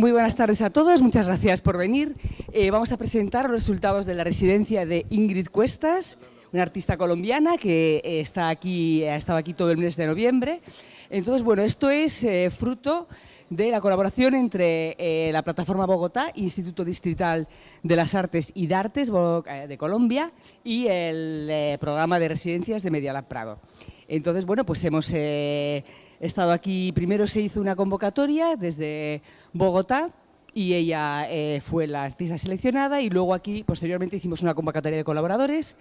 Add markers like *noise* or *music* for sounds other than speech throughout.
muy buenas tardes a todos, muchas gracias por venir. Eh, vamos a presentar los resultados de la residencia de Ingrid Cuestas, una artista colombiana que eh, está aquí, ha estado aquí todo el mes de noviembre. Entonces, bueno, esto es eh, fruto de la colaboración entre la plataforma Bogotá, Instituto Distrital de las Artes y Dartes de Colombia y el programa de residencias de Medialab Prado. Entonces, bueno, pues hemos He estado aquí, primero se hizo una convocatoria desde Bogotá y ella eh, fue la artista seleccionada y luego aquí posteriormente hicimos una convocatoria de colaboradores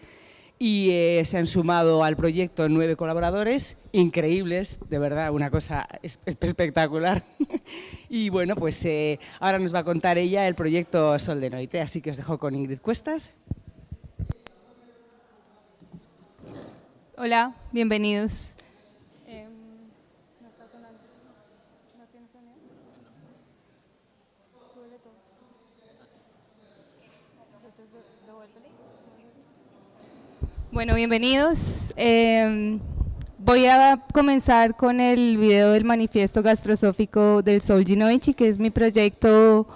y eh, se han sumado al proyecto nueve colaboradores increíbles, de verdad, una cosa espectacular. *laughs* y bueno, pues eh, ahora nos va a contar ella el proyecto Sol de Noite, así que os dejo con Ingrid Cuestas. Hola, bienvenidos. Bueno, bienvenidos. Em, voy a comenzar con el video del manifiesto gastrosófico del Sol Ginoichi, que es mi proyecto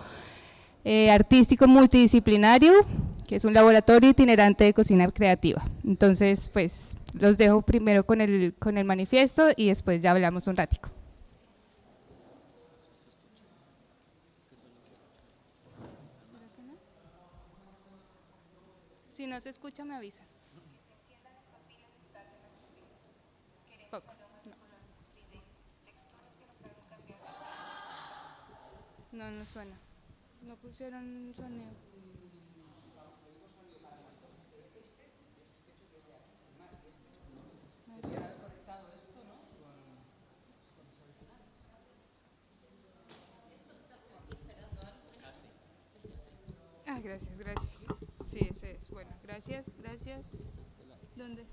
eh, artístico multidisciplinario, que es un laboratorio itinerante de cocina creativa. Entonces, pues, los dejo primero con el, con el manifiesto y después ya hablamos un ratico. Si no se escucha, me avisa. No, no suena. No pusieron sonido. Ah, gracias, gracias. Sí, ese es. Bueno, gracias, gracias. ¿Dónde?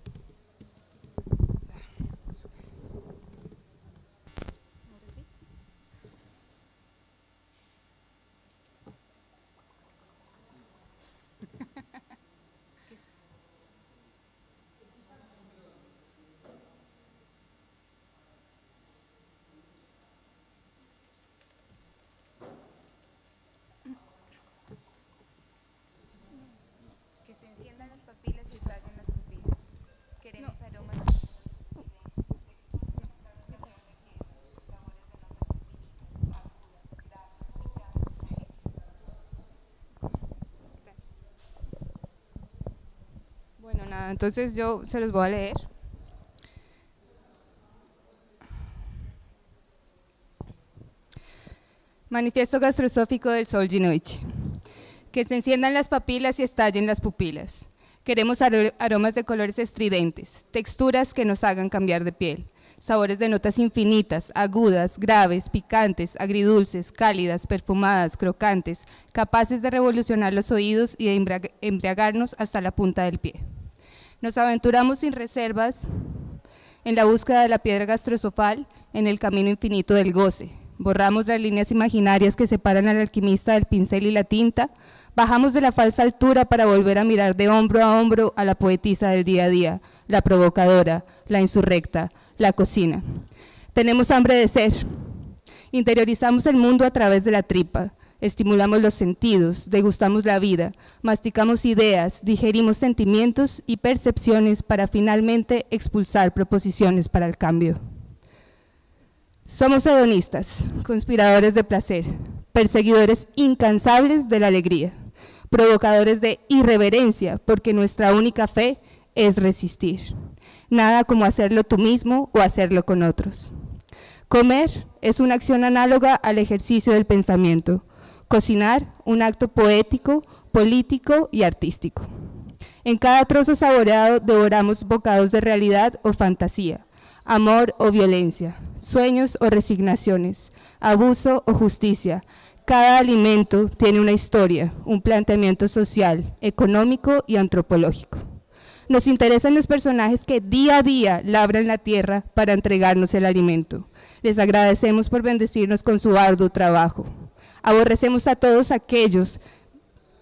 Entonces yo se los voy a leer. Manifiesto gastrosófico del Sol Ginoichi. Que se enciendan las papilas y estallen las pupilas. Queremos aromas de colores estridentes, texturas que nos hagan cambiar de piel, sabores de notas infinitas, agudas, graves, picantes, agridulces, cálidas, perfumadas, crocantes, capaces de revolucionar los oídos y de embriagarnos hasta la punta del pie. Nos aventuramos sin reservas en la búsqueda de la piedra gastrosofal en el camino infinito del goce. Borramos las líneas imaginarias que separan al alquimista del pincel y la tinta, bajamos de la falsa altura para volver a mirar de hombro a hombro a la poetisa del día a día, la provocadora, la insurrecta, la cocina. Tenemos hambre de ser. Interiorizamos el mundo a través de la tripa, estimulamos los sentidos, degustamos la vida, masticamos ideas, digerimos sentimientos y percepciones para finalmente expulsar proposiciones para el cambio. Somos hedonistas, conspiradores de placer, perseguidores incansables de la alegría, provocadores de irreverencia, porque nuestra única fe es resistir. Nada como hacerlo tú mismo o hacerlo con otros. Comer es una acción análoga al ejercicio del pensamiento, Cocinar, un acto poético, político y artístico. En cada trozo saboreado devoramos bocados de realidad o fantasía, amor o violencia, sueños o resignaciones, abuso o justicia. Cada alimento tiene una historia, un planteamiento social, económico y antropológico. Nos interesan los personajes que día a día labran la tierra para entregarnos el alimento. Les agradecemos por bendecirnos con su arduo trabajo. Aborrecemos a todos aquellos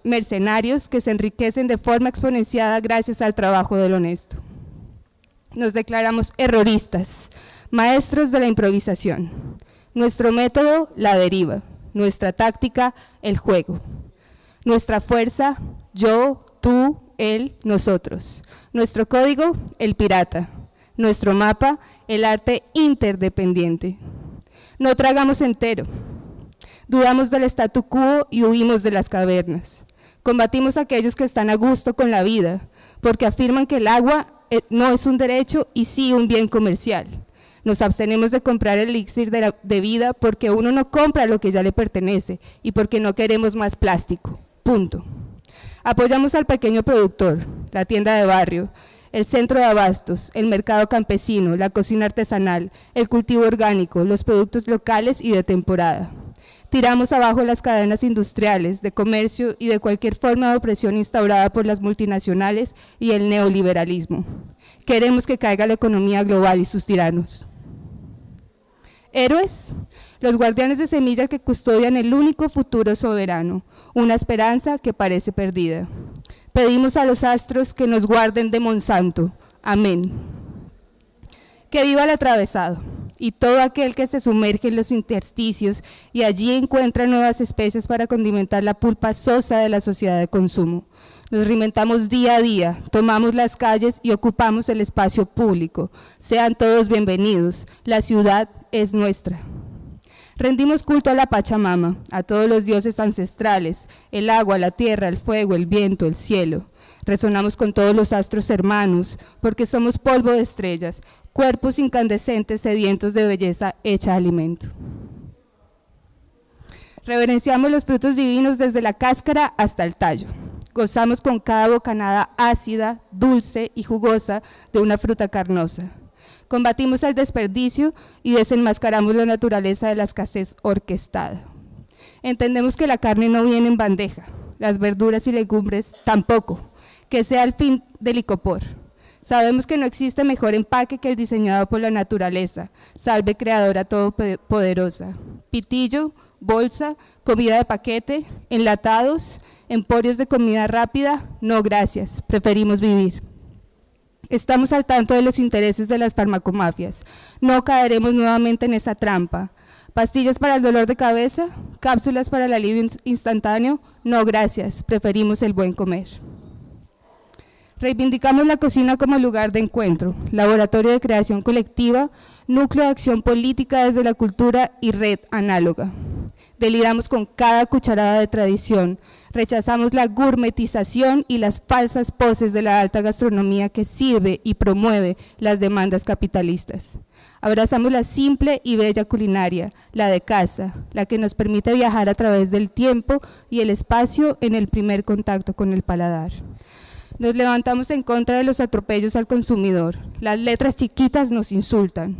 mercenarios que se enriquecen de forma exponenciada gracias al trabajo del honesto. Nos declaramos erroristas, maestros de la improvisación. Nuestro método, la deriva. nuestra táctica, el juego. Nuestra fuerza, yo, tú, él, nosotros. Nuestro código, el pirata. Nuestro mapa, el arte interdependiente. No tragamos entero. Dudamos del statu quo y huimos de las cavernas. Combatimos a aquellos que están a gusto con la vida, porque afirman que el agua eh, no es un derecho y sí un bien comercial. Nos abstenemos de comprar el elixir de, de vida porque uno no compra lo que ya le pertenece y porque no queremos más plástico. Punto. Apoyamos al pequeño productor, la tienda de barrio, el centro de abastos, el mercado campesino, la cocina artesanal, el cultivo orgánico, los productos locales y de temporada. Tiramos abajo las cadenas industriales, de comercio y de cualquier forma de opresión instaurada por las multinacionales y el neoliberalismo. Queremos que caiga la economía global y sus tiranos. Héroes, los guardianes de semilla que custodian el único futuro soberano, una esperanza que parece perdida. Pedimos a los astros que nos guarden de Monsanto. Amén. Que viva el atravesado y todo aquel que se sumerge en los intersticios y allí encuentra nuevas especies para condimentar la pulpa sosa de la sociedad de consumo. Nos reinventamos día a día, tomamos las calles y ocupamos el espacio público. Sean todos bienvenidos, la ciudad es nuestra. Rendimos culto a la Pachamama, a todos los dioses ancestrales, el agua, la tierra, el fuego, el viento, el cielo. Resonamos con todos los astros hermanos, porque somos polvo de estrellas, cuerpos incandescentes sedientos de belleza hecha alimento. Reverenciamos los frutos divinos desde la cáscara hasta el tallo. Gozamos con cada bocanada ácida, dulce y jugosa de una fruta carnosa. Combatimos el desperdicio y desenmascaramos la naturaleza de la escasez orquestada. Entendemos que la carne no viene en bandeja, las verduras y legumbres tampoco, que sea el fin del licopor. Sabemos que no existe mejor empaque que el diseñado por la naturaleza, salve creadora todopoderosa. Pitillo, bolsa, comida de paquete, enlatados, emporios de comida rápida, no gracias, preferimos vivir. Estamos al tanto de los intereses de las farmacomafias. No caeremos nuevamente en esa trampa. ¿Pastillas para el dolor de cabeza? ¿Cápsulas para el alivio instantáneo? No, gracias. Preferimos el buen comer. Reivindicamos la cocina como lugar de encuentro, laboratorio de creación colectiva, núcleo de acción política desde la cultura y red análoga. Deliramos con cada cucharada de tradición, rechazamos la gourmetización y las falsas poses de la alta gastronomía que sirve y promueve las demandas capitalistas. Abrazamos la simple y bella culinaria, la de casa, la que nos permite viajar a través del tiempo y el espacio en el primer contacto con el paladar. Nos levantamos en contra de los atropellos al consumidor. Las letras chiquitas nos insultan.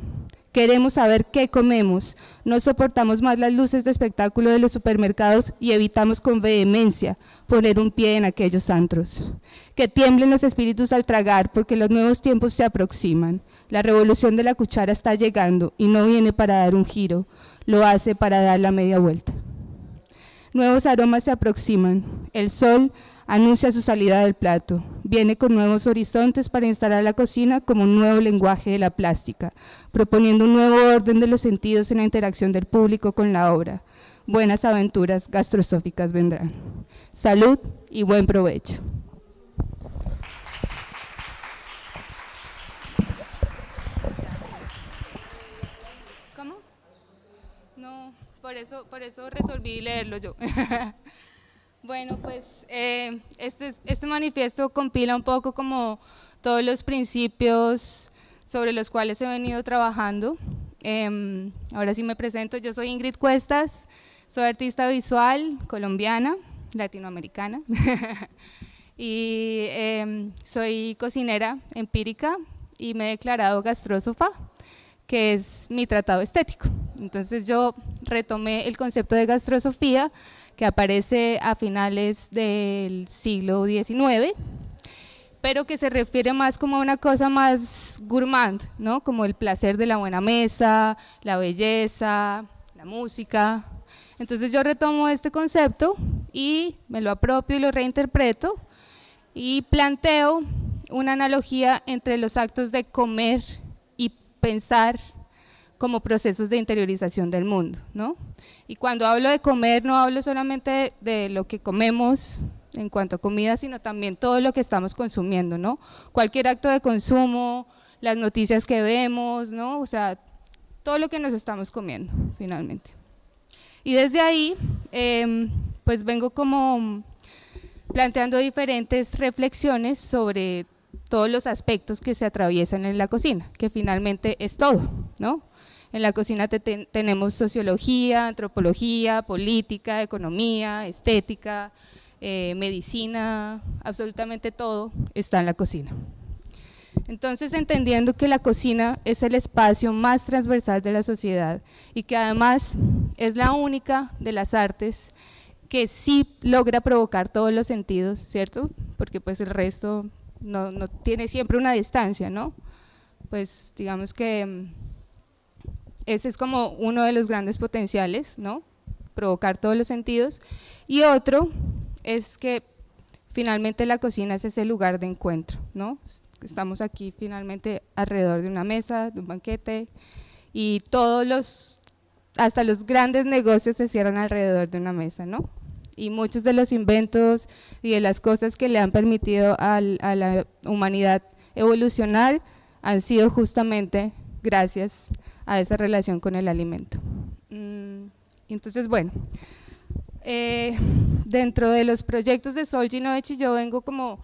Queremos saber qué comemos. No soportamos más las luces de espectáculo de los supermercados y evitamos con vehemencia poner un pie en aquellos antros. Que tiemblen los espíritus al tragar porque los nuevos tiempos se aproximan. La revolución de la cuchara está llegando y no viene para dar un giro, lo hace para dar la media vuelta. Nuevos aromas se aproximan. El sol anuncia su salida del plato. Viene con nuevos horizontes para instalar la cocina como un nuevo lenguaje de la plástica, proponiendo un nuevo orden de los sentidos en la interacción del público con la obra. Buenas aventuras gastrosóficas vendrán. Salud y buen provecho. ¿Cómo? No, por eso, por eso resolví leerlo yo. *laughs* Bueno, pues eh, este, este manifiesto compila un poco como todos los principios sobre los cuales he venido trabajando. Em, ahora sí me presento, yo soy Ingrid Cuestas, soy artista visual colombiana, latinoamericana, *laughs* y em, soy cocinera empírica y me he declarado gastrósofa, que es mi tratado estético. Entonces yo retomé el concepto de gastrosofía que aparece a finales del siglo XIX, pero que se refiere más como a una cosa más gourmand, ¿no? como el placer de la buena mesa, la belleza, la música. Entonces yo retomo este concepto y me lo apropio y lo reinterpreto y planteo una analogía entre los actos de comer pensar como procesos de interiorización del mundo, ¿no? Y cuando hablo de comer, no hablo solamente de lo que comemos en cuanto a comida, sino también todo lo que estamos consumiendo, ¿no? Cualquier acto de consumo, las noticias que vemos, ¿no? O sea, todo lo que nos estamos comiendo, finalmente. Y desde ahí, em, pues vengo como planteando diferentes reflexiones sobre todos los aspectos que se atraviesan en la cocina, que finalmente es todo, ¿no? En la cocina tenemos sociología, antropología, política, economía, estética, eh, medicina, absolutamente todo está en la cocina. Entonces, entendiendo que la cocina es el espacio más transversal de la sociedad y que además es la única de las artes que sí logra provocar todos los sentidos, ¿cierto? Porque pues el resto no, no tiene siempre una distancia, ¿no? Pues digamos que mm, ese es como uno de los grandes potenciales, ¿no? Provocar todos los sentidos. Y otro es que finalmente la cocina es ese lugar de encuentro, ¿no? Estamos aquí finalmente alrededor de una mesa, de un banquete, y todos los, hasta los grandes negocios se cierran alrededor de una mesa, ¿no? Y muchos de los inventos y de las cosas que le han permitido a la humanidad evolucionar han sido justamente gracias a esa relación con el alimento. Mm, entonces, bueno, eh, dentro de los proyectos de Sol Ginoechi yo vengo como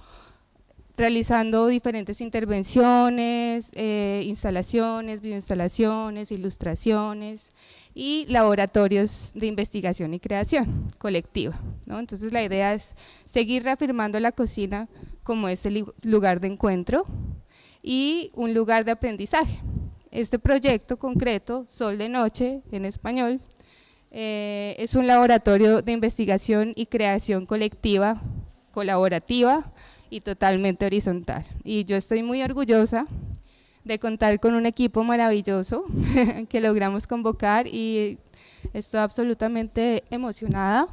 realizando diferentes intervenciones, eh, instalaciones, bioinstalaciones, ilustraciones y laboratorios de investigación y creación colectiva. Entonces la idea es seguir reafirmando la cocina como ese lugar de encuentro y un lugar de aprendizaje. Este proyecto concreto, Sol de Noche en español, eh, es un laboratorio de investigación y creación colectiva, colaborativa, y totalmente horizontal. Y yo estoy muy orgullosa de contar con un equipo maravilloso *laughs* que logramos convocar y estoy absolutamente emocionada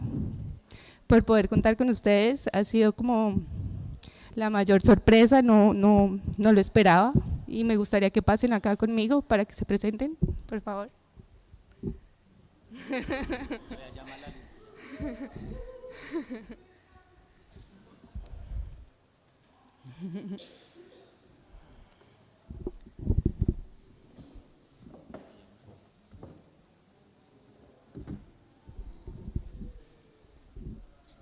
por poder contar con ustedes. Ha sido como la mayor sorpresa, no, no, no lo esperaba y me gustaría que pasen acá conmigo para que se presenten, por favor. *laughs* *laughs* *laughs*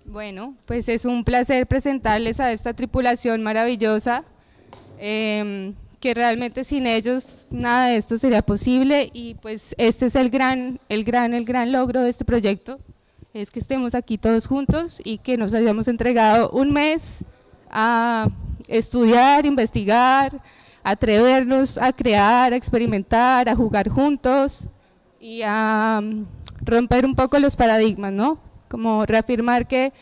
Bueno, pues es un placer presentarles a esta tripulación maravillosa, em, que realmente sin ellos nada de esto sería posible y pues este es el gran, el gran, el gran logro de este proyecto, es que estemos aquí todos juntos y que nos hayamos entregado un mes a estudiar, investigar, atrevernos a crear, a experimentar, a jugar juntos y a mm, romper un poco los paradigmas, ¿no? Como reafirmar que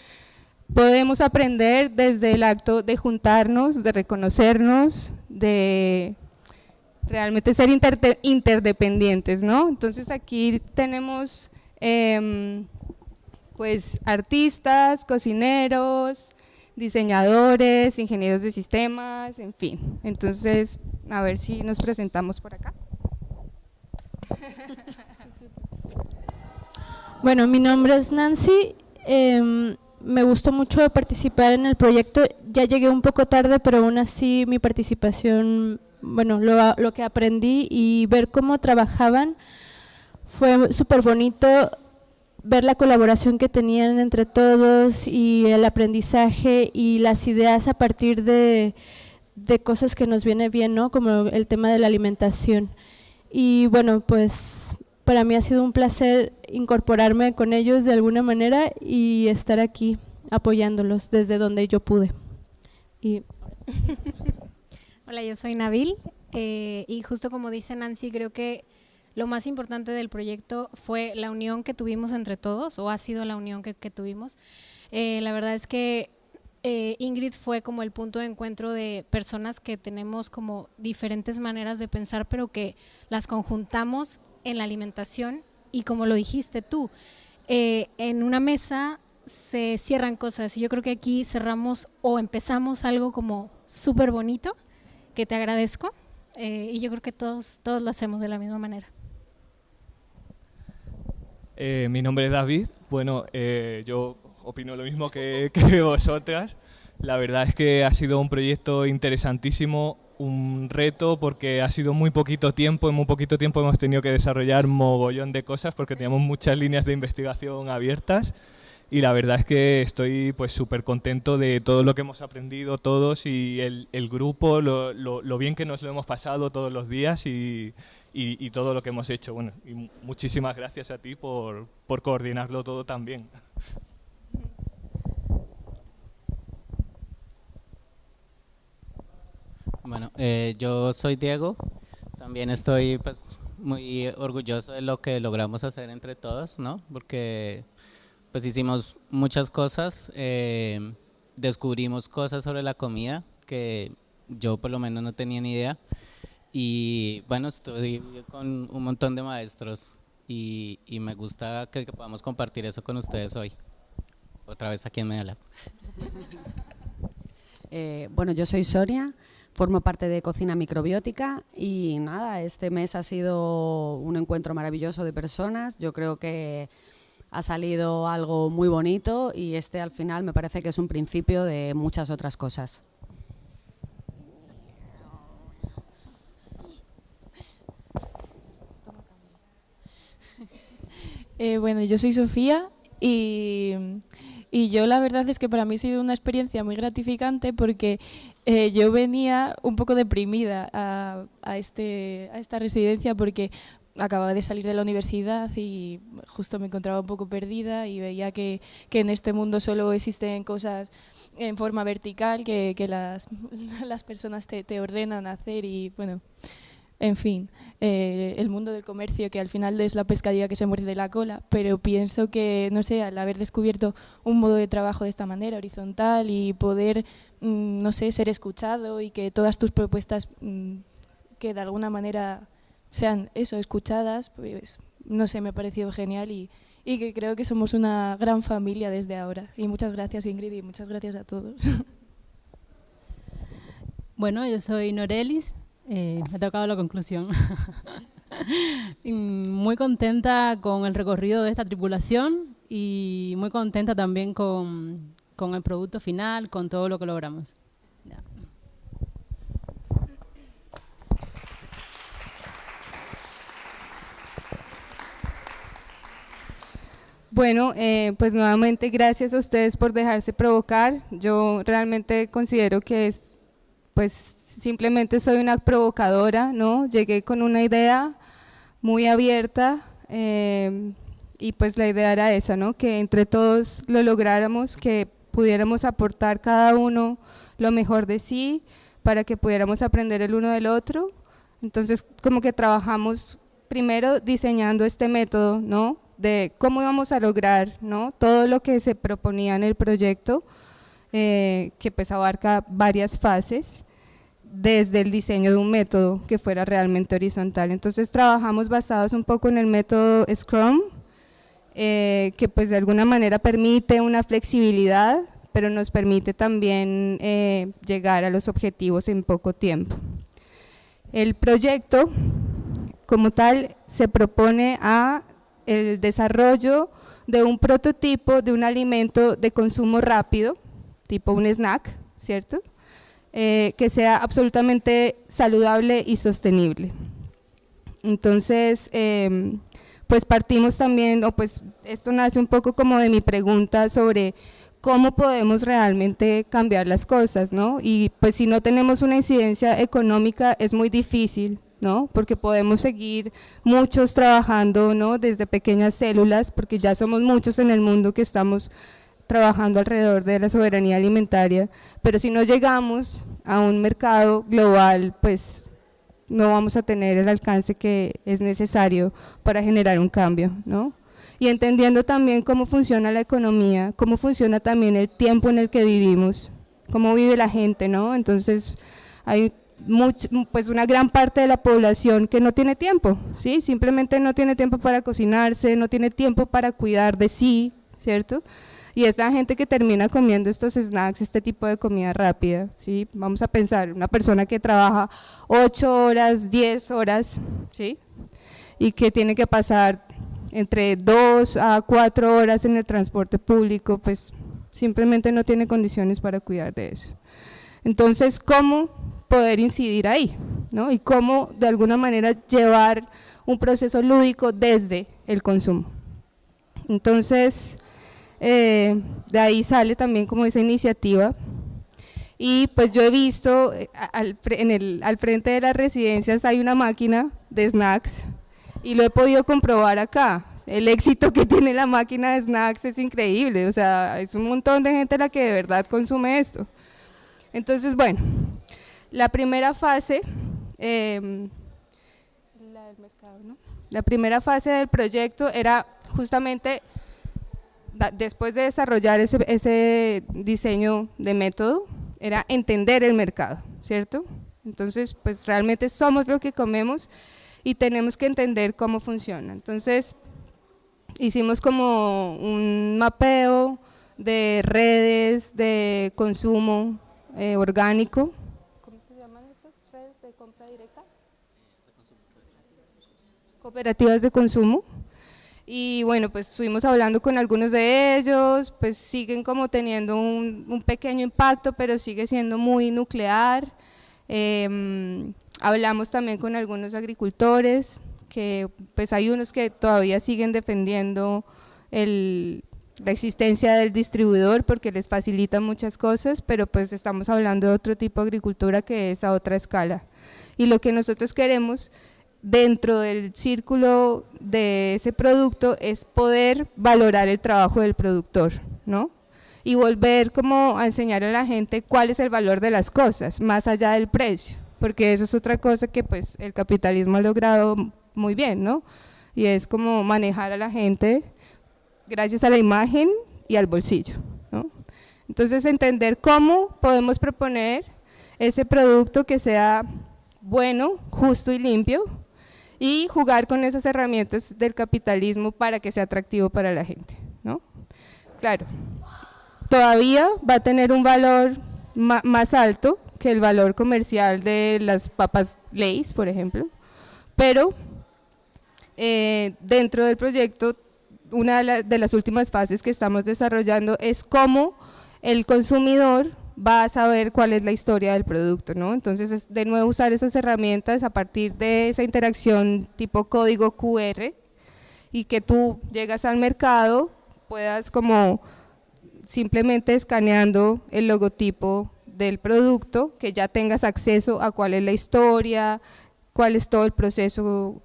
podemos aprender desde el acto de juntarnos, de reconocernos, de realmente ser interdependientes, ¿no? Entonces aquí tenemos em, pues artistas, cocineros, diseñadores, ingenieros de sistemas, en fin. Entonces, a ver si nos presentamos por acá. *laughs* Bueno, mi nombre es Nancy, em, me gustó mucho participar en el proyecto, ya llegué un poco tarde, pero aún así mi participación, bueno, lo, lo que aprendí y ver cómo trabajaban fue súper bonito, ver la colaboración que tenían entre todos y el aprendizaje y las ideas a partir de, cosas que nos viene bien, ¿no? Como el tema de la alimentación. Y bueno, pues para mí ha sido un placer incorporarme con ellos de alguna manera y estar aquí apoyándolos desde donde yo pude. Y *laughs* Hola, yo soy Nabil eh, y justo como dice Nancy, creo que lo más importante del proyecto fue la unión que tuvimos entre todos, o ha sido la unión que, tuvimos. Eh, la verdad es que eh, Ingrid fue como el punto de encuentro de personas que tenemos como diferentes maneras de pensar, pero que las conjuntamos en la alimentación y como lo dijiste tú, eh, en una mesa se cierran cosas y yo creo que aquí cerramos o empezamos algo como súper bonito, que te agradezco y yo creo que todos, todos lo hacemos de la misma manera. Eh, mi nombre es David. Bueno, eh, yo opino lo mismo que, *laughs* que vosotras. La verdad es que ha sido un proyecto interesantísimo, un reto porque ha sido muy poquito tiempo, en muy poquito tiempo hemos tenido que desarrollar mogollón de cosas porque teníamos muchas líneas de investigación abiertas y la verdad es que estoy pues súper contento de todo lo que hemos aprendido todos y el, el grupo, lo, lo, lo, bien que nos lo hemos pasado todos los días y, y, y, todo lo que hemos hecho. Bueno, y muchísimas gracias a ti por, por coordinarlo todo también. Bueno, eh, yo soy Diego, también estoy pues, muy orgulloso de lo que logramos hacer entre todos, ¿no? Porque pues hicimos muchas cosas, eh, descubrimos cosas sobre la comida que yo por lo menos no tenía ni idea y bueno, estoy con un montón de maestros y, me gusta que, podamos compartir eso con ustedes hoy, otra vez aquí en Medialab. *laughs* Eh, bueno, yo soy Soria, formo parte de Cocina Microbiótica y nada, este mes ha sido un encuentro maravilloso de personas. Yo creo que ha salido algo muy bonito y este al final me parece que es un principio de muchas otras cosas. Eh, bueno, yo soy Sofía y yo la verdad es que para mí ha sido una experiencia muy gratificante porque eh, yo venía un poco deprimida este, a esta residencia porque acababa de salir de la universidad y justo me encontraba un poco perdida y veía que, en este mundo solo existen cosas en forma vertical que, *laughs* las personas te, te ordenan hacer y bueno, en fin, eh, el mundo del comercio, que al final es la pescadilla que se muerde la cola, pero pienso que, no sé, al haber descubierto un modo de trabajo de esta manera, horizontal, y poder, mmm, no sé, ser escuchado y que todas tus propuestas mmm, que de alguna manera sean eso, escuchadas, pues no sé, me ha parecido genial y, y que creo que somos una gran familia desde ahora. Y muchas gracias Ingrid y muchas gracias a todos. *laughs* Bueno, yo soy Norelis, eh, me ha tocado la conclusión. *laughs* muy contenta con el recorrido de esta tripulación y muy contenta también con, con el producto final, con todo lo que logramos. Bueno, eh, pues nuevamente gracias a ustedes por dejarse provocar. Yo realmente considero que es, pues simplemente soy una provocadora, ¿no? Llegué con una idea muy abierta eh, y pues la idea era esa, ¿no? Que entre todos lo lográramos, que pudiéramos aportar cada uno lo mejor de sí para que pudiéramos aprender el uno del otro. Entonces, como que trabajamos primero diseñando este método, ¿no? De cómo íbamos a lograr, ¿no? Todo lo que se proponía en el proyecto, eh, que pues abarca varias fases desde el diseño de un método que fuera realmente horizontal. Entonces trabajamos basados un poco en el método Scrum, eh, que pues de alguna manera permite una flexibilidad, pero nos permite también eh, llegar a los objetivos en poco tiempo. El proyecto como tal se propone a el desarrollo de un prototipo de un alimento de consumo rápido, tipo un snack, ¿cierto?, eh, que sea absolutamente saludable y sostenible. Entonces, eh, pues partimos también, o pues esto nace un poco como de mi pregunta sobre cómo podemos realmente cambiar las cosas, ¿no? Y pues si no tenemos una incidencia económica es muy difícil, ¿no? Porque podemos seguir muchos trabajando, ¿no? Desde pequeñas células, porque ya somos muchos en el mundo que estamos trabajando alrededor de la soberanía alimentaria, pero si no llegamos a un mercado global, pues no vamos a tener el alcance que es necesario para generar un cambio, ¿no? Y entendiendo también cómo funciona la economía, cómo funciona también el tiempo en el que vivimos, cómo vive la gente, ¿no? Entonces, hay much, pues una gran parte de la población que no tiene tiempo, ¿sí? Simplemente no tiene tiempo para cocinarse, no tiene tiempo para cuidar de sí, ¿cierto?, y es la gente que termina comiendo estos snacks, este tipo de comida rápida, ¿sí? Vamos a pensar, una persona que trabaja 8 horas, 10 horas, ¿sí? Y que tiene que pasar entre dos a cuatro horas en el transporte público, pues simplemente no tiene condiciones para cuidar de eso. Entonces, ¿cómo poder incidir ahí? ¿no? Y cómo de alguna manera llevar un proceso lúdico desde el consumo. Entonces, eh, de ahí sale también como esa iniciativa y pues yo he visto eh, al, en el, al frente de las residencias hay una máquina de snacks y lo he podido comprobar acá. El éxito que *laughs* tiene la máquina de snacks es increíble, o sea, es un montón de gente la que de verdad consume esto. Entonces, bueno, la primera fase, em, la primera fase del proyecto era justamente después de desarrollar ese, ese diseño de método, era entender el mercado, ¿cierto? Entonces, pues realmente somos lo que comemos y tenemos que entender cómo funciona. Entonces, hicimos como un mapeo de redes de consumo eh, orgánico. ¿Cómo se llaman esas redes de compra directa? Cooperativas de consumo y bueno, pues estuvimos hablando con algunos de ellos, pues siguen como teniendo un, pequeño impacto, pero sigue siendo muy nuclear. Em, hablamos también con algunos agricultores, que pues hay unos que todavía siguen defendiendo la existencia del distribuidor porque les facilita muchas cosas, pero pues estamos hablando de otro tipo de agricultura que es a otra escala. Y lo que nosotros queremos dentro del círculo de ese producto es poder valorar el trabajo del productor, ¿no? Y volver como a enseñar a la gente cuál es el valor de las cosas, más allá del precio, porque eso es otra cosa que pues el capitalismo ha logrado muy bien, ¿no? Y es como manejar a la gente gracias a la imagen y al bolsillo, ¿no? Entonces entender cómo podemos proponer ese producto que sea bueno, justo y limpio, y jugar con esas herramientas del capitalismo para que sea atractivo para la gente. ¿no? Claro, todavía va a tener un valor más alto que el valor comercial de las papas Lay's, por ejemplo, pero eh, dentro del proyecto, una de las últimas fases que estamos desarrollando es cómo el consumidor va a saber cuál es la historia del producto, ¿no? Entonces, es de nuevo usar esas herramientas a partir de esa interacción tipo código QR y que tú llegas al mercado, puedas como simplemente escaneando el logotipo del producto, que ya tengas acceso a cuál es la historia, cuál es todo el proceso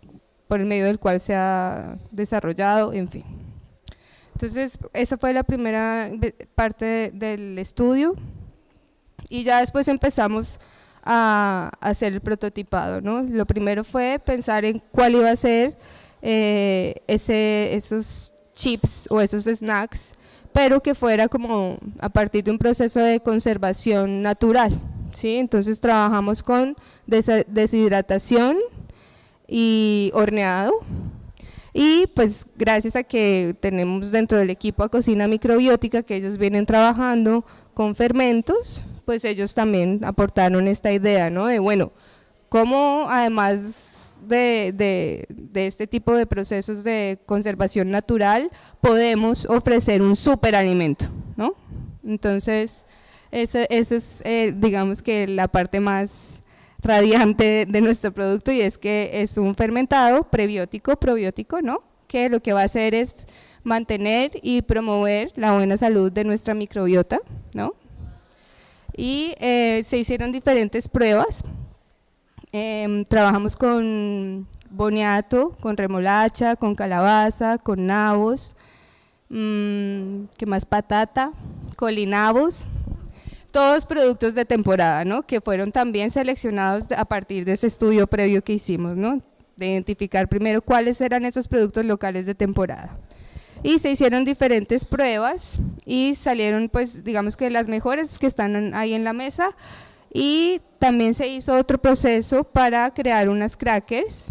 por el medio del cual se ha desarrollado, en fin. Entonces, esa fue la primera parte del estudio y ya después empezamos a, hacer el prototipado. ¿no? Lo primero fue pensar en cuál iba a ser eh, ese, esos chips o esos snacks, pero que fuera como a partir de un proceso de conservación natural. ¿sí? Entonces trabajamos con deshidratación y horneado, y pues gracias a que tenemos dentro del equipo a cocina microbiótica que ellos vienen trabajando con fermentos, pues ellos también aportaron esta idea, ¿no? De bueno, cómo además de, este tipo de procesos de conservación natural podemos ofrecer un superalimento, ¿no? Entonces, esa, es, eh, digamos que la parte más radiante de nuestro producto y es que es un fermentado prebiótico, probiótico, ¿no? Que lo que va a hacer es mantener y promover la buena salud de nuestra microbiota, ¿no? Y eh, se hicieron diferentes pruebas. Em, trabajamos con boniato, con remolacha, con calabaza, con nabos, mmm, ¿qué más? Patata, colinabos, todos productos de temporada, ¿no? que fueron también seleccionados a partir de ese estudio previo que hicimos, ¿no? de identificar primero cuáles eran esos productos locales de temporada y se hicieron diferentes pruebas y salieron pues digamos que las mejores que están ahí en la mesa. Y también se hizo otro proceso para crear unas crackers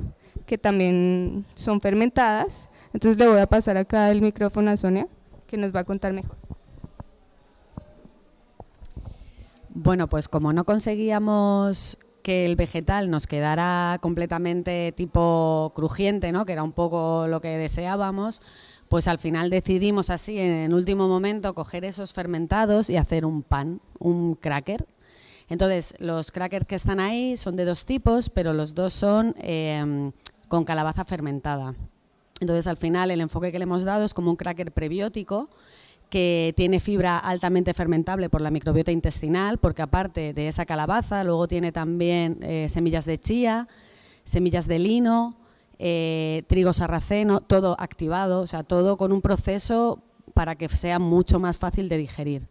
que también son fermentadas. Entonces le voy a pasar acá el micrófono a Sonia que nos va a contar mejor. Bueno pues como no conseguíamos que el vegetal nos quedara completamente tipo crujiente, ¿no? que era un poco lo que deseábamos, pues al final decidimos así en último momento coger esos fermentados y hacer un pan, un cracker. Entonces, los crackers que están ahí son de dos tipos, pero los dos son em, con calabaza fermentada. Entonces, al final, el enfoque que le hemos dado es como un cracker prebiótico, que tiene fibra altamente fermentable por la microbiota intestinal, porque aparte de esa calabaza, luego tiene también eh, semillas de chía, semillas de lino, eh, trigo sarraceno, todo activado, o sea, todo con un proceso para que sea mucho más fácil de digerir.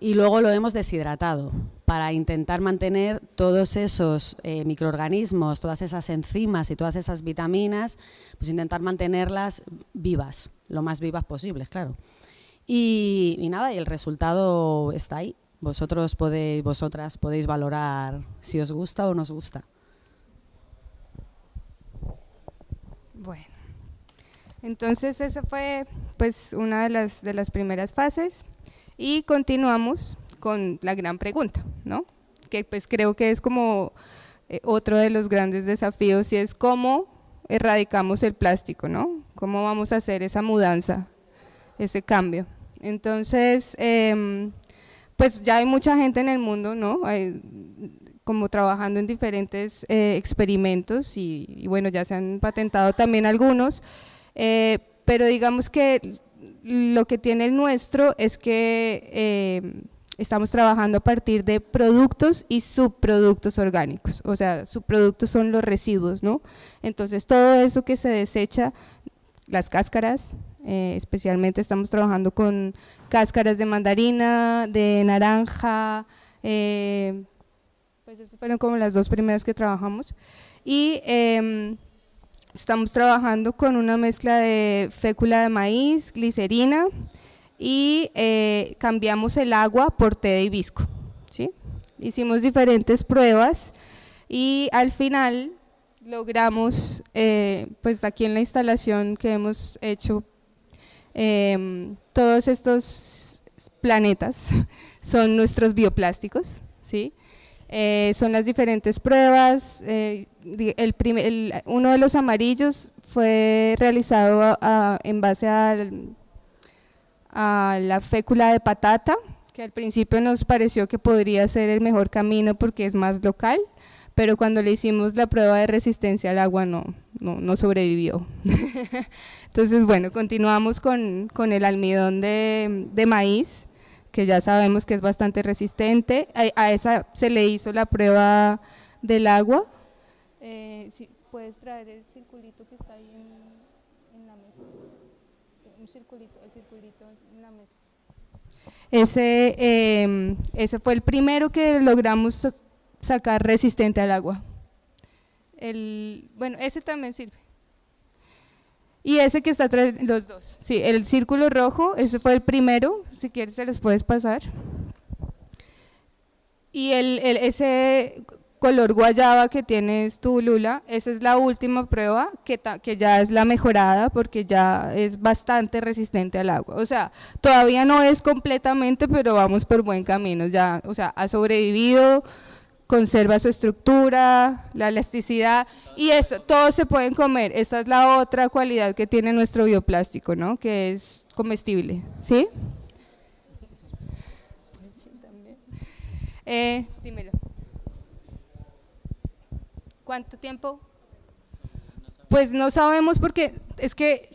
Y luego lo hemos deshidratado para intentar mantener todos esos eh, microorganismos, todas esas enzimas y todas esas vitaminas, pues intentar mantenerlas vivas, lo más vivas posibles, claro. Y, nada, y el resultado está ahí. Vosotros podéis, vosotras podéis valorar si os gusta o no os gusta. Bueno, entonces esa fue pues una de las, de las primeras fases y continuamos con la gran pregunta, ¿no? Que pues creo que es como eh, otro de los grandes desafíos y es cómo erradicamos el plástico, ¿no? ¿Cómo vamos a hacer esa mudanza ese cambio. Entonces, em, pues ya hay mucha gente en el mundo, ¿no? como trabajando en diferentes eh, experimentos y, bueno, ya se han patentado también algunos, eh, pero digamos que lo que tiene el nuestro es que em, estamos trabajando a partir de productos y subproductos orgánicos, o sea, subproductos son los residuos, ¿no? Entonces todo eso que se desecha, las cáscaras, eh, especialmente estamos trabajando con cáscaras de mandarina, de naranja, eh, pues estas fueron como las dos primeras que trabajamos. Y em, estamos trabajando con una mezcla de fécula de maíz, glicerina y eh, cambiamos el agua por té de hibisco. ¿sí? Hicimos diferentes pruebas y al final logramos, pues aquí en la instalación que hemos hecho Em, todos estos planetas *laughs* son nuestros bioplásticos, ¿sí? Eh, son las diferentes pruebas, eh, el uno de los amarillos fue realizado en base a la fécula de patata, que al principio nos pareció que podría ser el mejor camino porque es más local, pero cuando le hicimos la prueba de resistencia al agua no, no, sobrevivió. *laughs* Entonces, bueno, continuamos con, el almidón de, maíz, que ya sabemos que es bastante resistente. A, esa se le hizo la prueba del agua. Eh, puedes traer el circulito que está ahí en, la mesa. Un circulito, el circulito en la mesa. Ese, em, ese fue el primero que logramos sacar resistente al agua. El, bueno, ese también sirve. Y ese que está atrás, los dos. Sí, el círculo rojo, ese fue el primero, si quieres se los puedes pasar. Y el, ese color guayaba que tienes tú, Lula, esa es la última prueba que, que ya es la mejorada porque ya es bastante resistente al agua. O sea, todavía no es completamente, pero vamos por buen camino. Ya, o sea, ha sobrevivido, conserva su estructura, la elasticidad y eso, todos se pueden comer. Esa es la otra cualidad que tiene nuestro bioplástico, ¿no? Que es comestible, ¿sí? Eh. ¿Cuánto tiempo? Pues no sabemos porque es que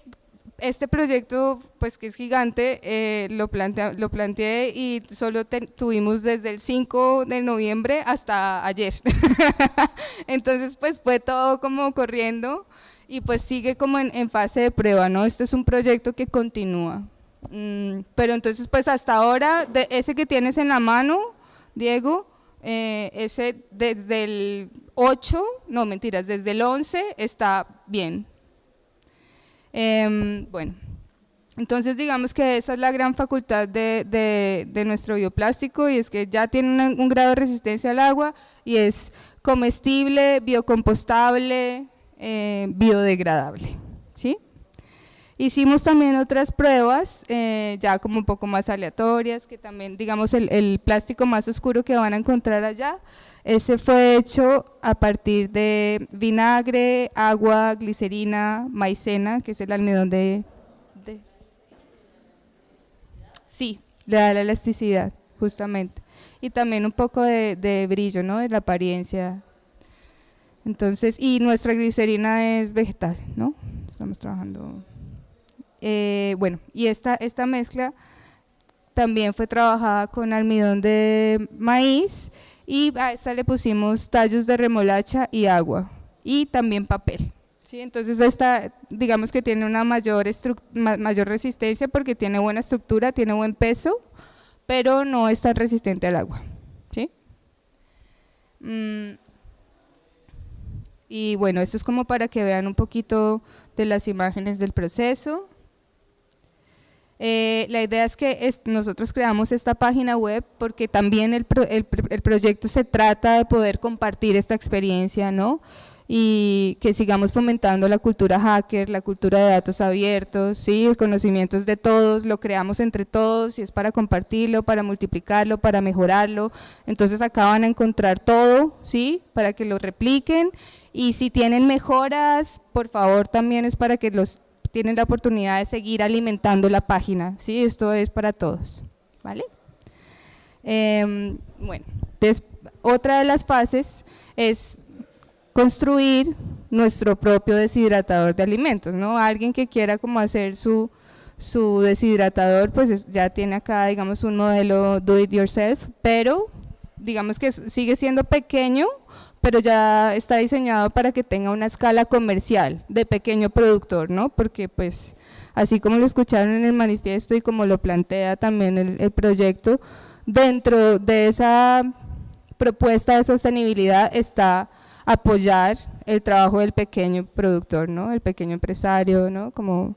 este proyecto, pues que es gigante, eh, lo, plantea, lo planteé y solo tuvimos desde el 5 de noviembre hasta ayer. *laughs* Entonces, pues fue todo como corriendo y pues sigue como en, fase de prueba, ¿no? Esto es un proyecto que continúa. Mm, pero entonces, pues hasta ahora, de ese que tienes en la mano, Diego, eh, ese desde el 8, no mentiras, desde el 11 está bien, Em, bueno, entonces digamos que esa es la gran facultad de, nuestro bioplástico y es que ya tiene un grado de resistencia al agua y es comestible, biocompostable, eh, biodegradable. Hicimos también otras pruebas, eh, ya como un poco más aleatorias, que también, digamos, el, el, plástico más oscuro que van a encontrar allá, ese fue hecho a partir de vinagre, agua, glicerina, maicena, que es el almidón de... de sí, le da la elasticidad, justamente. Y también un poco de, de brillo, ¿no? De la apariencia. Entonces, y nuestra glicerina es vegetal, ¿no? Estamos trabajando eh, bueno, y esta, esta mezcla también fue trabajada con almidón de maíz y a esta le pusimos tallos de remolacha y agua y también papel. ¿sí? Entonces esta digamos que tiene una mayor, mayor resistencia porque tiene buena estructura, tiene buen peso, pero no es tan resistente al agua. ¿sí? Mm. Y bueno, esto es como para que vean un poquito de las imágenes del proceso. Eh, la idea es que nosotros creamos esta página web porque también el, proyecto se trata de poder compartir esta experiencia, ¿no? y que sigamos fomentando la cultura hacker, la cultura de datos abiertos, ¿sí? el conocimiento de todos, lo creamos entre todos y es para compartirlo, para multiplicarlo, para mejorarlo, entonces acá van a encontrar todo, ¿sí? para que lo repliquen y si tienen mejoras, por favor también es para que los tienen la oportunidad de seguir alimentando la página, ¿sí? Esto es para todos, ¿vale? Em, bueno, otra de las fases es construir nuestro propio deshidratador de alimentos, ¿no? Alguien que quiera como hacer su, su deshidratador, pues ya tiene acá, digamos, un modelo do it yourself, pero digamos que sigue siendo pequeño, pero ya está diseñado para que tenga una escala comercial de pequeño productor, ¿no? Porque pues así como lo escucharon en el manifiesto y como lo plantea también el, proyecto, dentro de esa propuesta de sostenibilidad está apoyar el trabajo del pequeño productor, ¿no? El pequeño empresario, ¿no? Como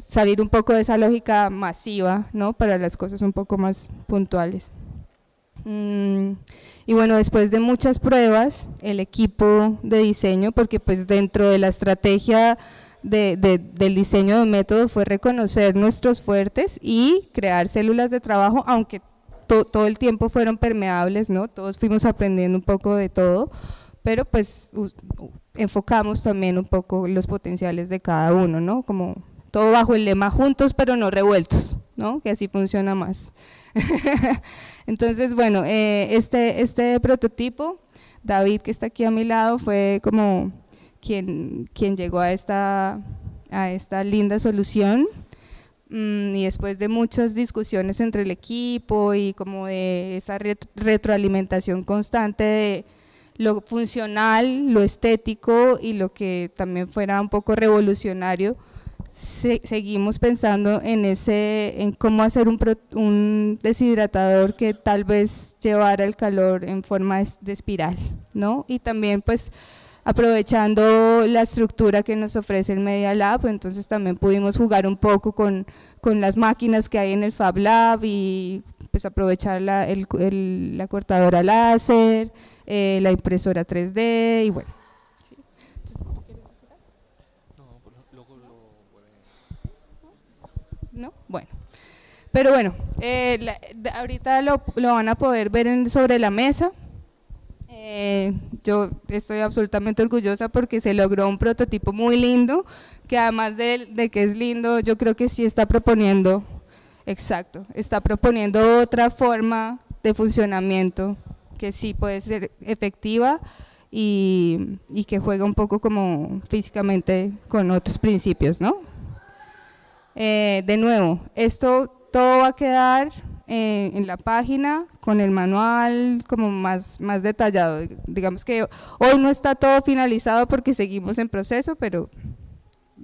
salir un poco de esa lógica masiva, ¿no? Para las cosas un poco más puntuales. Mm, y bueno, después de muchas pruebas, el equipo de diseño, porque pues dentro de la estrategia de, del diseño de método fue reconocer nuestros fuertes y crear células de trabajo, aunque todo el tiempo fueron permeables, ¿no? Todos fuimos aprendiendo un poco de todo, pero pues enfocamos también un poco los potenciales de cada uno, ¿no? Como todo bajo el lema juntos pero no revueltos, ¿no? Que así funciona más. *laughs* Entonces, bueno, eh, este, este prototipo, David que está aquí a mi lado, fue como quien, quien llegó a esta, a esta linda solución. Mm, y después de muchas discusiones entre el equipo y como de esa retroalimentación constante de lo funcional, lo estético y lo que también fuera un poco revolucionario, seguimos pensando en ese en cómo hacer un, un, deshidratador que tal vez llevara el calor en forma de espiral, ¿no? Y también pues aprovechando la estructura que nos ofrece el Media Lab, entonces también pudimos jugar un poco con, con las máquinas que hay en el Fab Lab y pues aprovechar la, el, la cortadora láser, eh, la impresora 3D y bueno ¿no? Bueno, pero bueno, eh, ahorita lo, van a poder ver sobre la mesa. Eh, yo estoy absolutamente orgullosa porque se logró un prototipo muy lindo, que además de, de que es lindo, yo creo que sí está proponiendo, exacto, está proponiendo otra forma de funcionamiento que sí puede ser efectiva y, y, que juega un poco como físicamente con otros principios, ¿no? Eh, de nuevo, esto todo va a quedar eh, en la página con el manual como más, más detallado. Digamos que hoy no está todo finalizado porque seguimos en proceso, pero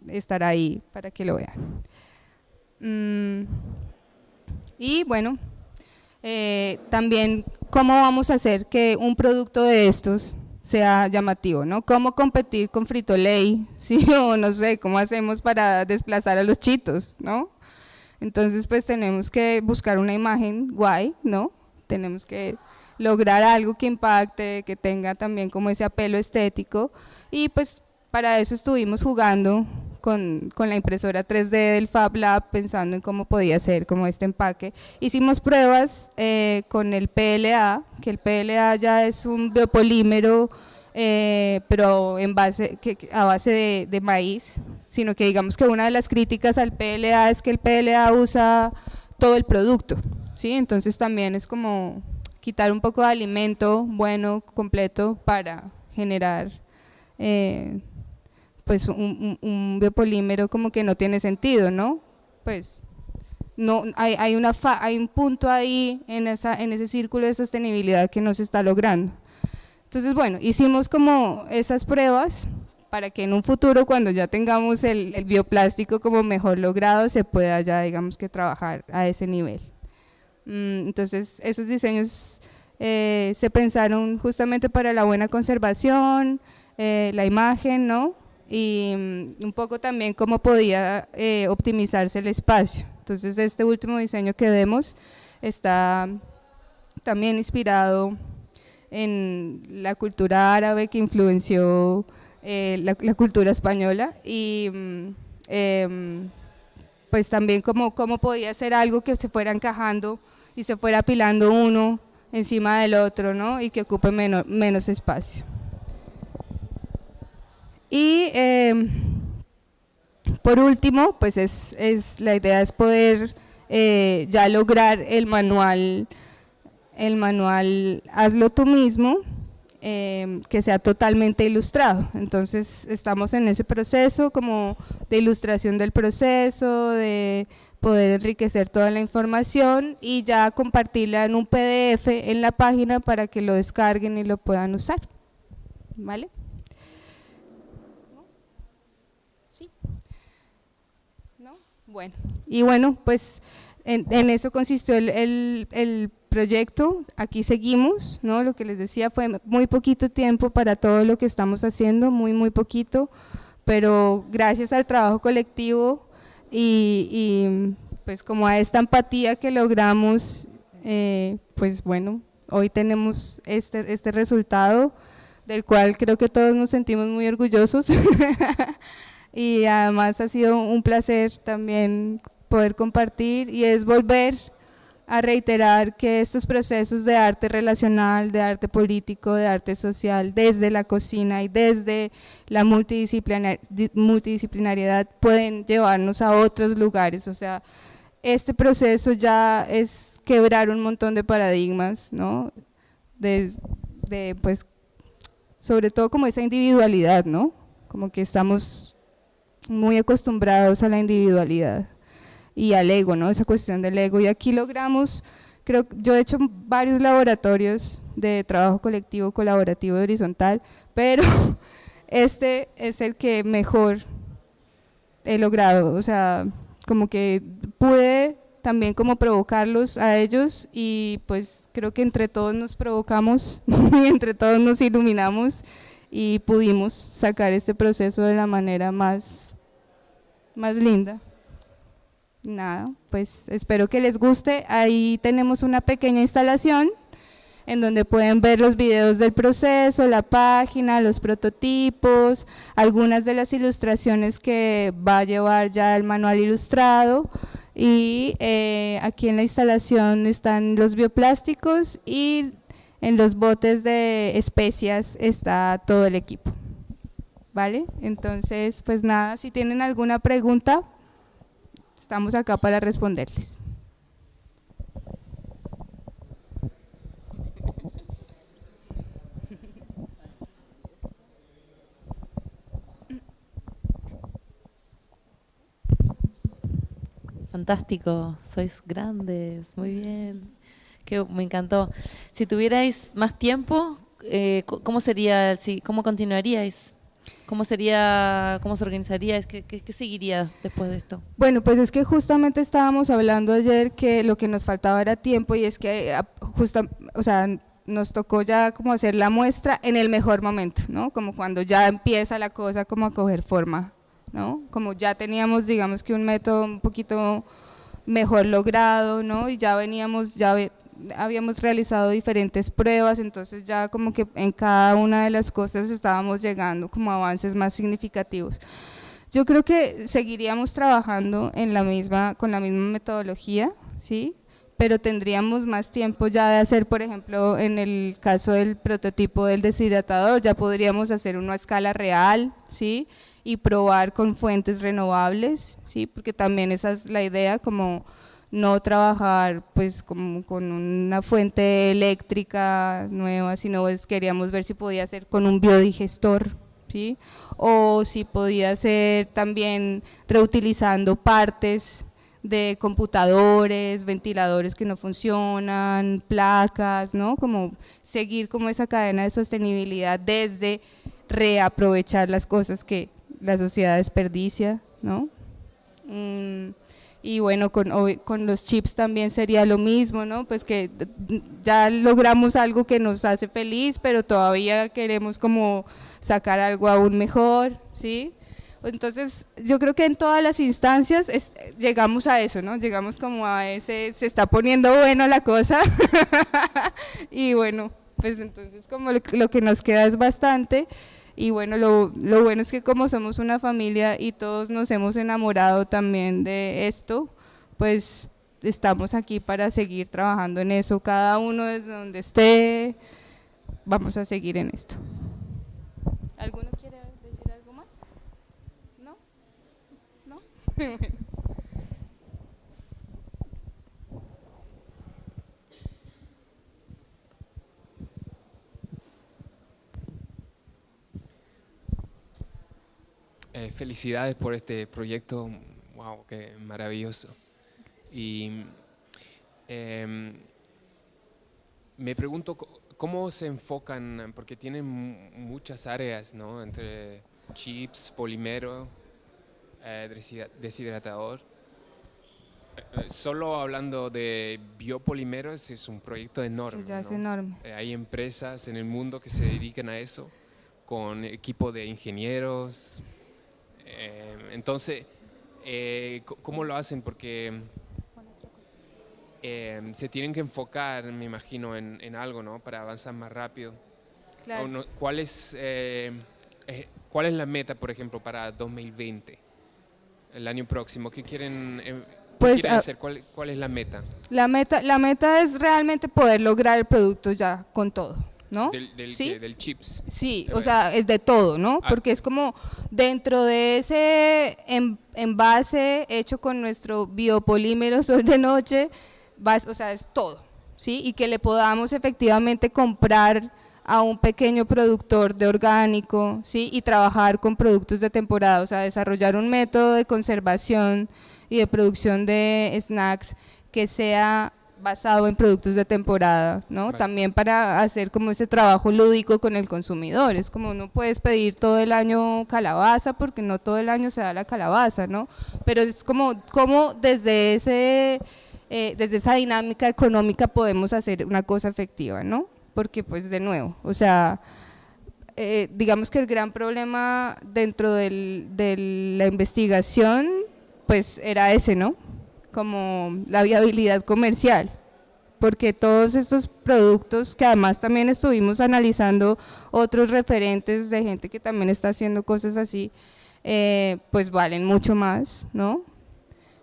estará ahí para que lo vean. Mm, y bueno, eh, también cómo vamos a hacer que un producto de estos sea llamativo, ¿no? ¿Cómo competir con Frito Lay? *laughs* ¿Sí? O no sé, ¿cómo hacemos para desplazar a los chitos, ¿no? Entonces, pues tenemos que buscar una imagen guay, ¿no? Tenemos que lograr algo que impacte, que tenga también como ese apelo estético y pues para eso estuvimos jugando con, con, la impresora 3D del Fab Lab pensando en cómo podía ser como este empaque. Hicimos pruebas eh, con el PLA, que el PLA ya es un biopolímero eh, pero en base, a base de, maíz, sino que digamos que una de las críticas al PLA es que el PLA usa todo el producto, ¿sí? entonces también es como quitar un poco de alimento bueno, completo, para generar eh, pues un, biopolímero como que no tiene sentido, ¿no? Pues no hay, hay, una hay un punto ahí en, esa, en ese círculo de sostenibilidad que no se está logrando. Entonces, bueno, hicimos como esas pruebas para que en un futuro, cuando ya tengamos el, bioplástico como mejor logrado, se pueda ya, digamos que, trabajar a ese nivel. Mm, entonces, esos diseños eh, se pensaron justamente para la buena conservación, eh, la imagen, ¿no? Y mm, un poco también cómo podía eh, optimizarse el espacio. Entonces, este último diseño que vemos está también inspirado en la cultura árabe que influenció eh, la, cultura española y mm, em, pues también cómo, cómo podía ser algo que se fuera encajando y se fuera apilando uno encima del otro ¿no? y que ocupe menos, menos espacio. Y em, por último, pues es, es, la idea es poder eh, ya lograr el manual el manual Hazlo tú mismo, em, que sea totalmente ilustrado. Entonces estamos en ese proceso como de ilustración del proceso, de poder enriquecer toda la información y ya compartirla en un PDF en la página para que lo descarguen y lo puedan usar. ¿Vale? ¿Sí? ¿No? Bueno, y bueno, pues en, eso consistió el, el proyecto, aquí seguimos, ¿no? lo que les decía fue muy poquito tiempo para todo lo que estamos haciendo, muy muy poquito, pero gracias al trabajo colectivo y, pues como a esta empatía que logramos, eh, pues bueno, hoy tenemos este, este resultado del cual creo que todos nos sentimos muy orgullosos *laughs* y además ha sido un placer también poder compartir y es volver a reiterar que estos procesos de arte relacional, de arte político, de arte social, desde la cocina y desde la multidisciplinariedad pueden llevarnos a otros lugares, o sea, este proceso ya es quebrar un montón de paradigmas, ¿no? De, de, pues, sobre todo como esa individualidad, ¿no? Como que estamos muy acostumbrados a la individualidad y al ego, ¿no? esa cuestión del ego. Y aquí logramos, creo yo he hecho varios laboratorios de trabajo colectivo, colaborativo y horizontal, pero *laughs* este es el que mejor he logrado, o sea, como que pude también como provocarlos a ellos y pues creo que entre todos nos provocamos *laughs* y entre todos nos iluminamos y pudimos sacar este proceso de la manera más, más linda nada, pues espero que les guste. Ahí tenemos una pequeña instalación en donde pueden ver los videos del proceso, la página, los prototipos, algunas de las ilustraciones que va a llevar ya el manual ilustrado y eh, aquí en la instalación están los bioplásticos y en los botes de especias está todo el equipo. ¿Vale? Entonces, pues nada, si tienen alguna pregunta, Estamos acá para responderles. Fantástico, sois grandes, muy bien. Que me encantó. Si tuvierais más tiempo, eh, ¿cómo sería, si, cómo continuaríais? ¿Cómo sería, cómo se organizaría? ¿Qué, seguiría después de esto? Bueno, pues es que justamente estábamos hablando ayer que lo que nos faltaba era tiempo y es que ah, justo, o sea, nos tocó ya como hacer la muestra en el mejor momento, ¿no? Como cuando ya empieza la cosa como a coger forma, ¿no? Como ya teníamos, digamos que un método un poquito mejor logrado, ¿no? Y ya veníamos, ya habíamos realizado diferentes pruebas, entonces ya como que en cada una de las cosas estábamos llegando como avances más significativos. Yo creo que seguiríamos trabajando en la misma, con la misma metodología, ¿sí? pero tendríamos más tiempo ya de hacer, por ejemplo, en el caso del prototipo del deshidratador, ya podríamos hacer una escala real, ¿sí? Y probar con fuentes renovables, ¿sí? Porque también esa es la idea, como no trabajar pues como con una fuente eléctrica nueva, sino pues queríamos ver si podía ser con un biodigestor, ¿sí? O si podía ser también reutilizando partes de computadores, ventiladores que no funcionan, placas, ¿no? Como seguir como esa cadena de sostenibilidad desde reaprovechar las cosas que la sociedad desperdicia, ¿no? Mm, y bueno, con, con los chips también sería lo mismo, ¿no? Pues que ya logramos algo que nos hace feliz, pero todavía queremos como sacar algo aún mejor, ¿sí? Entonces, yo creo que en todas las instancias llegamos a eso, ¿no? Llegamos como a ese, se está poniendo bueno la cosa. *laughs* y bueno, pues entonces como lo, que nos queda es bastante. Y bueno, lo, lo, bueno es que como somos una familia y todos nos hemos enamorado también de esto, pues estamos aquí para seguir trabajando en eso. Cada uno desde donde esté, vamos a seguir en esto. ¿Alguno *laughs* Eh, felicidades por este proyecto, wow, qué maravilloso. Y em, me pregunto cómo se enfocan, porque tienen muchas áreas, ¿no? Entre chips, polímero, eh, deshidratador. Eh, solo hablando de biopolímeros es un proyecto enorme. es enorme. Hay empresas en el mundo que se dedican a eso, con equipo de ingenieros. Entonces, ¿cómo lo hacen? Porque se tienen que enfocar, me imagino, en, algo, ¿no? Para avanzar más rápido. ¿Cuál, es, ¿Cuál es la meta, por ejemplo, para 2020? el año próximo? ¿Qué quieren, eh, pues, ah, hacer? ¿Cuál, ¿Cuál, es la meta? La meta? La meta es realmente poder lograr el producto ya con todo. ¿No? Del, del, ¿Sí? del chips. Sí, o sea, es de todo, ¿no? Ah. Porque es como dentro de ese envase hecho con nuestro biopolímero *laughs* sol de noche, o sea, es todo, ¿sí? Y que le podamos efectivamente comprar a un pequeño productor de orgánico, ¿sí? Y trabajar con productos de temporada, o sea, desarrollar un método de conservación y de producción de snacks que sea basado en productos de temporada, ¿no? También para hacer como ese trabajo lúdico con el consumidor, es como no puedes pedir todo el año calabaza porque no todo el año se da la calabaza, ¿no? Pero es como, como desde, ese, eh, desde esa dinámica económica podemos hacer una cosa efectiva, ¿no? porque pues de nuevo, o sea, eh, digamos que el gran problema dentro de la investigación pues era ese, ¿no? Como la viabilidad comercial, porque todos estos productos que además también estuvimos analizando otros referentes de gente que también está haciendo cosas así, eh, pues valen mucho más, ¿no?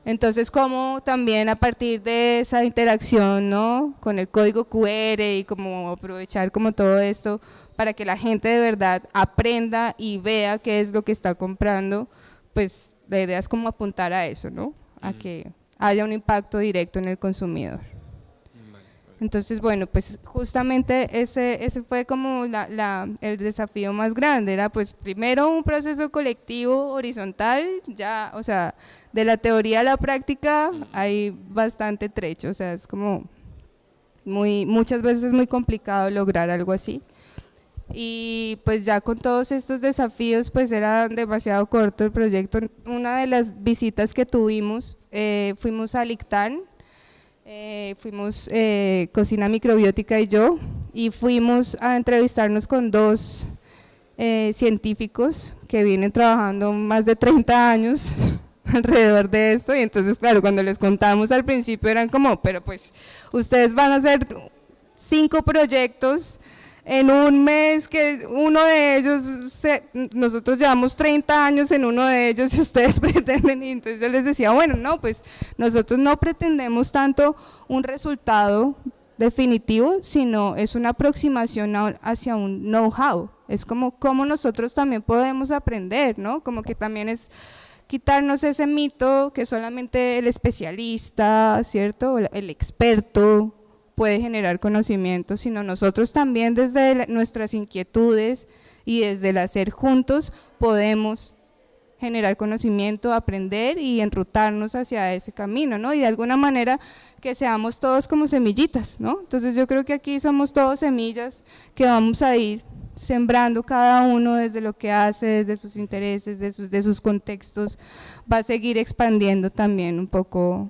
Entonces, cómo también a partir de esa interacción ¿no? con el código QR y como aprovechar como todo esto para que la gente de verdad aprenda y vea qué es lo que está comprando, pues la idea es como apuntar a eso, ¿no? A que haya un impacto directo en el consumidor. Entonces, bueno, pues justamente ese, ese fue como la, el desafío más grande, era pues primero un proceso colectivo horizontal, ya, o sea, de la teoría a la práctica hay bastante trecho, o sea, es como muy, muchas veces es muy complicado lograr algo así. Y pues ya con todos estos desafíos, pues era demasiado corto el proyecto. Una de las visitas que tuvimos, eh, fuimos a Lictán, eh, fuimos eh, Cocina Microbiótica y yo, y fuimos a entrevistarnos con dos científicos que vienen trabajando más de 30 años *laughs* alrededor de esto, y entonces claro, cuando les contamos al principio eran como, pero pues ustedes van a hacer cinco proyectos en un mes que uno de ellos, nosotros llevamos 30 años en uno de ellos y *laughs* ustedes pretenden, y entonces yo les decía, bueno, no, pues nosotros no pretendemos tanto un resultado definitivo, sino es una aproximación hacia un know-how, es como cómo nosotros también podemos aprender, ¿no? Como que también es quitarnos ese mito que solamente el especialista, ¿cierto? El experto puede generar conocimiento, sino nosotros también desde nuestras inquietudes y desde el hacer juntos podemos generar conocimiento, aprender y enrutarnos hacia ese camino, ¿no? Y de alguna manera que seamos todos como semillitas, ¿no? Entonces yo creo que aquí somos todos semillas que vamos a ir sembrando cada uno desde lo que hace, desde sus intereses, de sus, de sus contextos, va a seguir expandiendo también un poco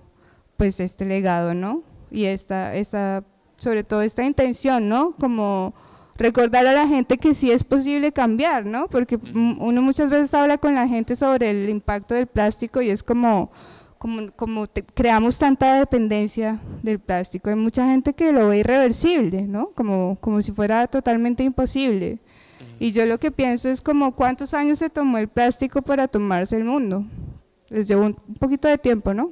pues este legado, ¿no? Y esta, esta, sobre todo esta intención, ¿no? Como recordar a la gente que sí es posible cambiar, ¿no? Porque uno muchas veces habla con la gente sobre el impacto del plástico y es como, como, como creamos tanta dependencia del plástico. Hay mucha gente que lo ve irreversible, ¿no? Como, como si fuera totalmente imposible. Y yo lo que pienso es como cuántos años se tomó el plástico para tomarse el mundo. Les llevó un poquito de tiempo, ¿no?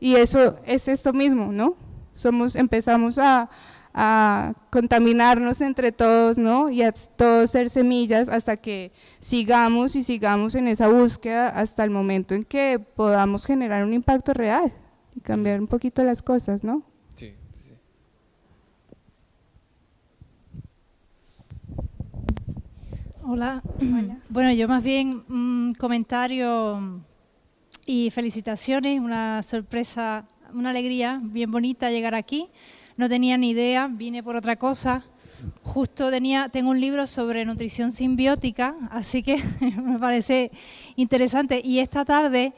Y eso es esto mismo, ¿no? Somos, empezamos a, a contaminarnos entre todos, ¿no? Y a todos ser semillas hasta que sigamos y sigamos en esa búsqueda hasta el momento en que podamos generar un impacto real y cambiar un poquito las cosas, ¿no? Sí, sí. Hola. Hola. *clears throat* Bueno, yo más bien un comentario y felicitaciones, una sorpresa, una alegría bien bonita llegar aquí no tenía ni idea, vine por otra cosa. Justo tenía, tengo un libro sobre nutrición simbiótica, así que *laughs* me parece interesante. Y esta tarde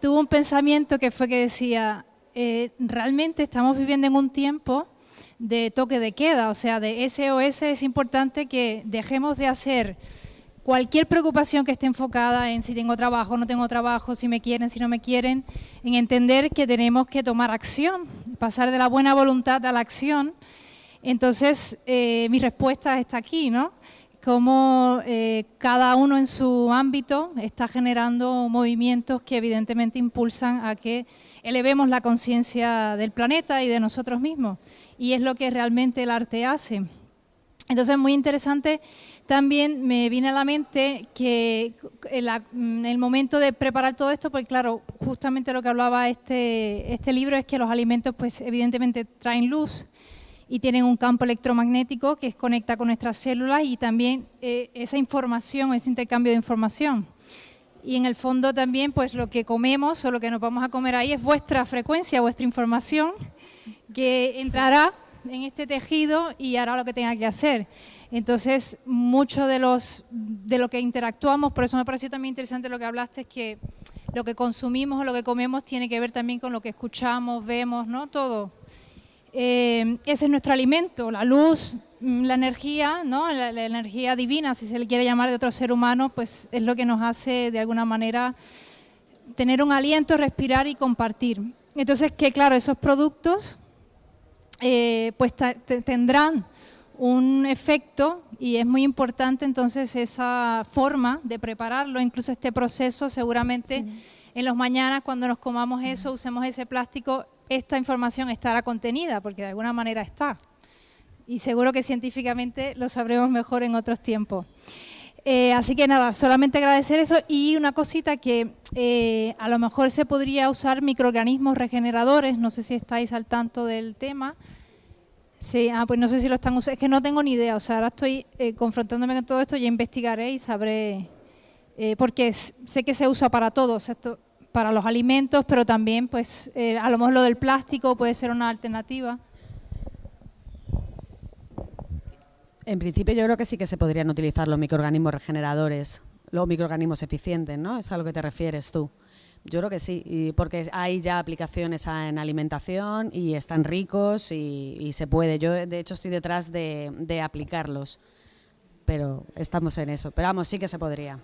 tuve un pensamiento que fue que decía, eh, realmente estamos viviendo en un tiempo de toque de queda, o sea, de SOS es importante que dejemos de hacer cualquier preocupación que esté enfocada en si tengo trabajo, no tengo trabajo, si me quieren, si no me quieren, en entender que tenemos que tomar acción, pasar de la buena voluntad a la acción. Entonces, eh, mi respuesta está aquí, ¿no? Cómo eh, cada uno en su ámbito está generando movimientos que evidentemente impulsan a que elevemos la conciencia del planeta y de nosotros mismos. Y es lo que realmente el arte hace. Entonces, es muy interesante también me viene a la mente que mm, el momento de preparar todo esto, pues claro, justamente lo que hablaba este, este libro es que los alimentos pues evidentemente traen luz y tienen un campo electromagnético que conecta con nuestras células y también eh, esa información, ese intercambio de información. Y en el fondo también pues lo que comemos o lo que nos vamos a comer ahí es vuestra frecuencia, vuestra información que entrará en este tejido y hará lo que tenga que hacer. Entonces, mucho de, los, de lo que interactuamos, por eso me pareció también interesante lo que hablaste, es que lo que consumimos o lo que comemos tiene que ver también con lo que escuchamos, vemos, ¿no? Todo. Eh, ese es nuestro alimento, la luz, mm, la energía, ¿no? La, la, energía divina, si se le quiere llamar de otro ser humano, pues es lo que nos hace de alguna manera tener un aliento, respirar y compartir. Entonces, que claro, esos productos eh, pues tendrán un efecto y es muy importante entonces esa forma de prepararlo, incluso este proceso seguramente en los mañanas cuando nos comamos eso, usemos ese plástico, esta información estará contenida porque de alguna manera está. Y seguro que científicamente lo sabremos mejor en otros tiempos. Eh, así que nada, solamente agradecer eso y una cosita que eh, a lo mejor se podría usar microorganismos regeneradores, no sé si estáis al tanto del tema, Sí, ah, pues no sé si lo están usando, es que no tengo ni idea, o sea, ahora estoy eh, confrontándome con todo esto, ya investigaré y sabré, eh, porque sé que se usa para todos, esto, para los alimentos, pero también, pues, eh, a lo mejor lo del plástico puede ser una alternativa. En principio yo creo que sí que se podrían utilizar los microorganismos regeneradores, los microorganismos eficientes, ¿no? Es a lo que te refieres tú. Yo creo que sí, porque hay ya aplicaciones en alimentación y están ricos y, se puede. Yo, de hecho, estoy detrás de, aplicarlos, pero estamos en eso. Pero vamos, sí que se podría.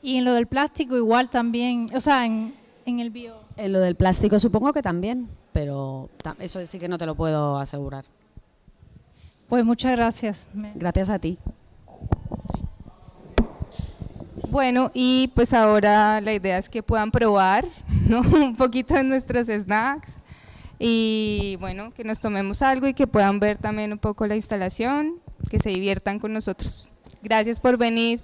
Y en lo del plástico igual también, o sea, en, en el bio. En lo del plástico supongo que también, pero eso sí que no te lo puedo asegurar. Pues muchas gracias. Gracias a ti. Bueno, y pues ahora la idea es que puedan probar ¿no? *laughs* un poquito de nuestros snacks y bueno, que nos tomemos algo y que puedan ver también un poco la instalación, que se diviertan con nosotros. Gracias por venir.